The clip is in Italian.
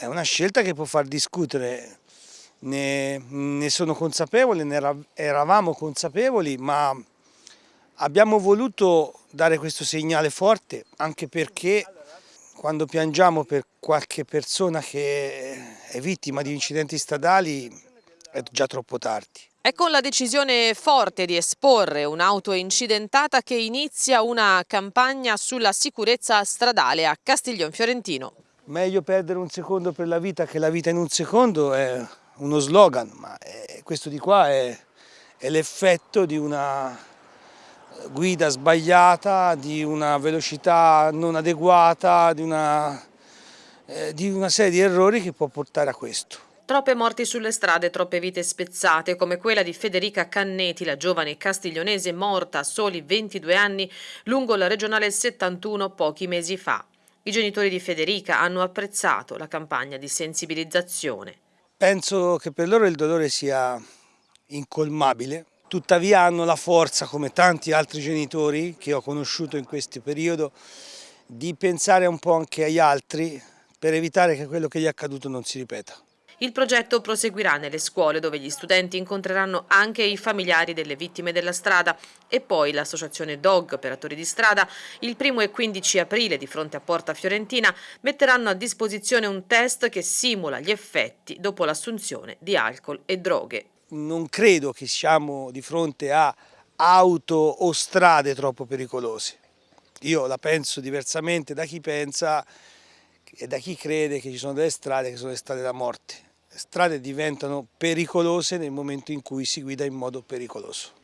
È una scelta che può far discutere, ne, ne sono consapevole, ne eravamo consapevoli, ma abbiamo voluto dare questo segnale forte anche perché quando piangiamo per qualche persona che è vittima di incidenti stradali è già troppo tardi. È con la decisione forte di esporre un'auto incidentata che inizia una campagna sulla sicurezza stradale a Castiglion Fiorentino. Meglio perdere un secondo per la vita che la vita in un secondo è uno slogan, ma è, questo di qua è, è l'effetto di una guida sbagliata, di una velocità non adeguata, di una, eh, di una serie di errori che può portare a questo. Troppe morti sulle strade, troppe vite spezzate, come quella di Federica Canneti, la giovane castiglionese morta a soli 22 anni lungo la regionale 71 pochi mesi fa. I genitori di Federica hanno apprezzato la campagna di sensibilizzazione. Penso che per loro il dolore sia incolmabile, tuttavia hanno la forza, come tanti altri genitori che ho conosciuto in questo periodo, di pensare un po' anche agli altri per evitare che quello che gli è accaduto non si ripeta. Il progetto proseguirà nelle scuole dove gli studenti incontreranno anche i familiari delle vittime della strada e poi l'associazione DOG, operatori di strada, il 1 e 15 aprile di fronte a Porta Fiorentina metteranno a disposizione un test che simula gli effetti dopo l'assunzione di alcol e droghe. Non credo che siamo di fronte a auto o strade troppo pericolose. Io la penso diversamente da chi pensa e da chi crede che ci sono delle strade che sono le strade da morte strade diventano pericolose nel momento in cui si guida in modo pericoloso.